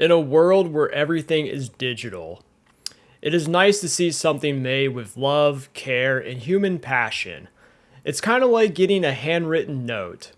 In a world where everything is digital, it is nice to see something made with love, care, and human passion. It's kind of like getting a handwritten note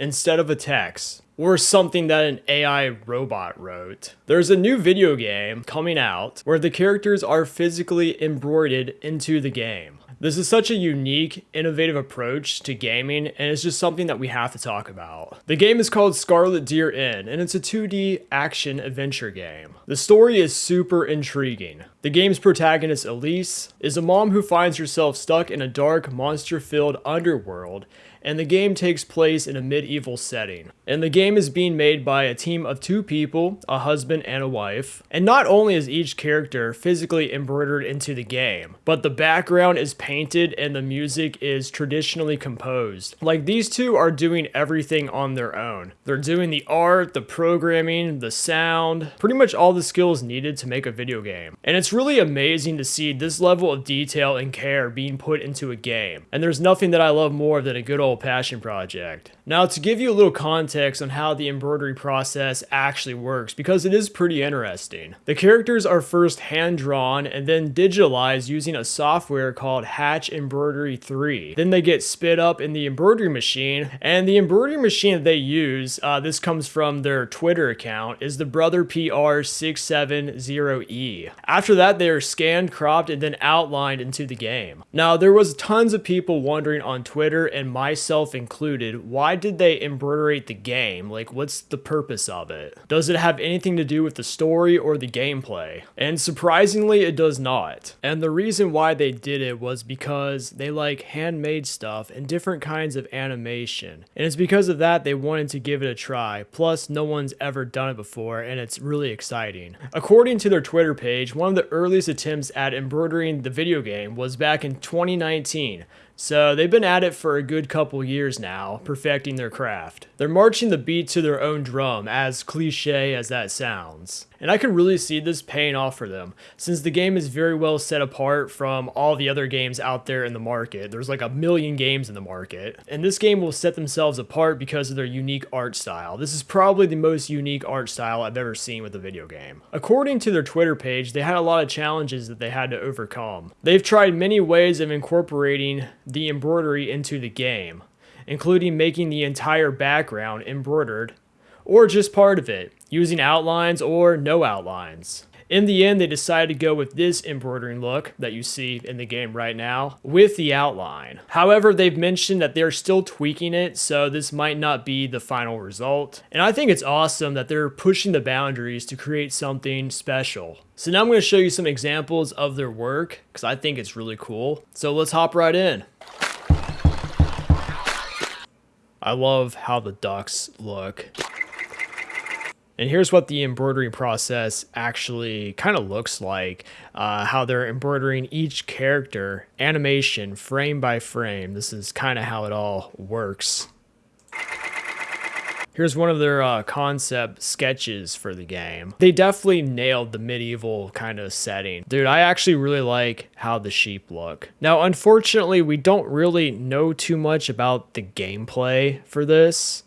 instead of a text or something that an AI robot wrote. There's a new video game coming out where the characters are physically embroidered into the game. This is such a unique, innovative approach to gaming, and it's just something that we have to talk about. The game is called Scarlet Deer Inn, and it's a 2D action adventure game. The story is super intriguing. The game's protagonist, Elise, is a mom who finds herself stuck in a dark, monster-filled underworld and the game takes place in a medieval setting. And the game is being made by a team of two people, a husband and a wife. And not only is each character physically embroidered into the game, but the background is painted and the music is traditionally composed. Like these two are doing everything on their own. They're doing the art, the programming, the sound, pretty much all the skills needed to make a video game. And it's really amazing to see this level of detail and care being put into a game. And there's nothing that I love more than a good old passion project. Now to give you a little context on how the embroidery process actually works, because it is pretty interesting. The characters are first hand drawn and then digitalized using a software called Hatch Embroidery 3. Then they get spit up in the embroidery machine, and the embroidery machine that they use, uh, this comes from their Twitter account, is the Brother PR670E. After that, they are scanned, cropped, and then outlined into the game. Now, there was tons of people wondering on Twitter and myself included, why did they embroiderate the game? Like, what's the purpose of it? Does it have anything to do with the story or the gameplay? And surprisingly, it does not. And the reason why they did it was because they like handmade stuff and different kinds of animation. And it's because of that they wanted to give it a try. Plus, no one's ever done it before, and it's really exciting. According to their Twitter page, one of the earliest attempts at embroidering the video game was back in 2019 so they've been at it for a good couple years now, perfecting their craft. They're marching the beat to their own drum, as cliche as that sounds. And I can really see this paying off for them, since the game is very well set apart from all the other games out there in the market. There's like a million games in the market. And this game will set themselves apart because of their unique art style. This is probably the most unique art style I've ever seen with a video game. According to their Twitter page, they had a lot of challenges that they had to overcome. They've tried many ways of incorporating the embroidery into the game, including making the entire background embroidered, or just part of it, using outlines or no outlines. In the end, they decided to go with this embroidering look that you see in the game right now with the outline. However, they've mentioned that they're still tweaking it, so this might not be the final result. And I think it's awesome that they're pushing the boundaries to create something special. So now I'm going to show you some examples of their work because I think it's really cool. So let's hop right in. I love how the ducks look. And here's what the embroidery process actually kind of looks like. Uh, how they're embroidering each character, animation, frame by frame. This is kind of how it all works. Here's one of their uh, concept sketches for the game. They definitely nailed the medieval kind of setting. Dude, I actually really like how the sheep look. Now, unfortunately, we don't really know too much about the gameplay for this.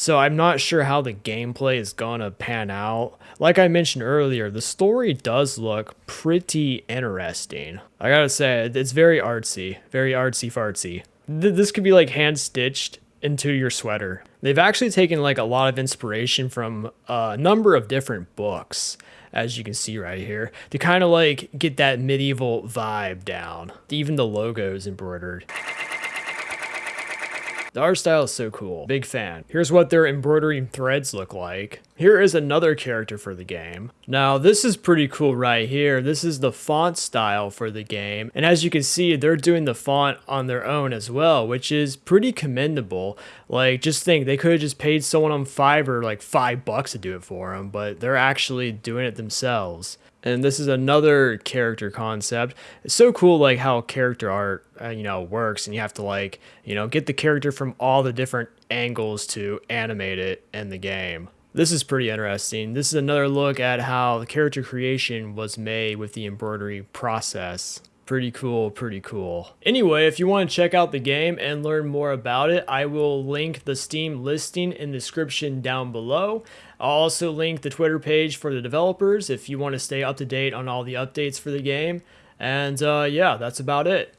So I'm not sure how the gameplay is gonna pan out. Like I mentioned earlier, the story does look pretty interesting. I gotta say, it's very artsy, very artsy fartsy. This could be like hand stitched into your sweater. They've actually taken like a lot of inspiration from a number of different books, as you can see right here, to kind of like get that medieval vibe down. Even the logo is embroidered. The art style is so cool. Big fan. Here's what their embroidering threads look like. Here is another character for the game. Now, this is pretty cool right here. This is the font style for the game. And as you can see, they're doing the font on their own as well, which is pretty commendable. Like, just think, they could have just paid someone on Fiverr like five bucks to do it for them, but they're actually doing it themselves and this is another character concept. It's so cool like how character art uh, you know works and you have to like you know get the character from all the different angles to animate it in the game. This is pretty interesting. This is another look at how the character creation was made with the embroidery process Pretty cool, pretty cool. Anyway, if you want to check out the game and learn more about it, I will link the Steam listing in the description down below. I'll also link the Twitter page for the developers if you want to stay up to date on all the updates for the game. And uh, yeah, that's about it.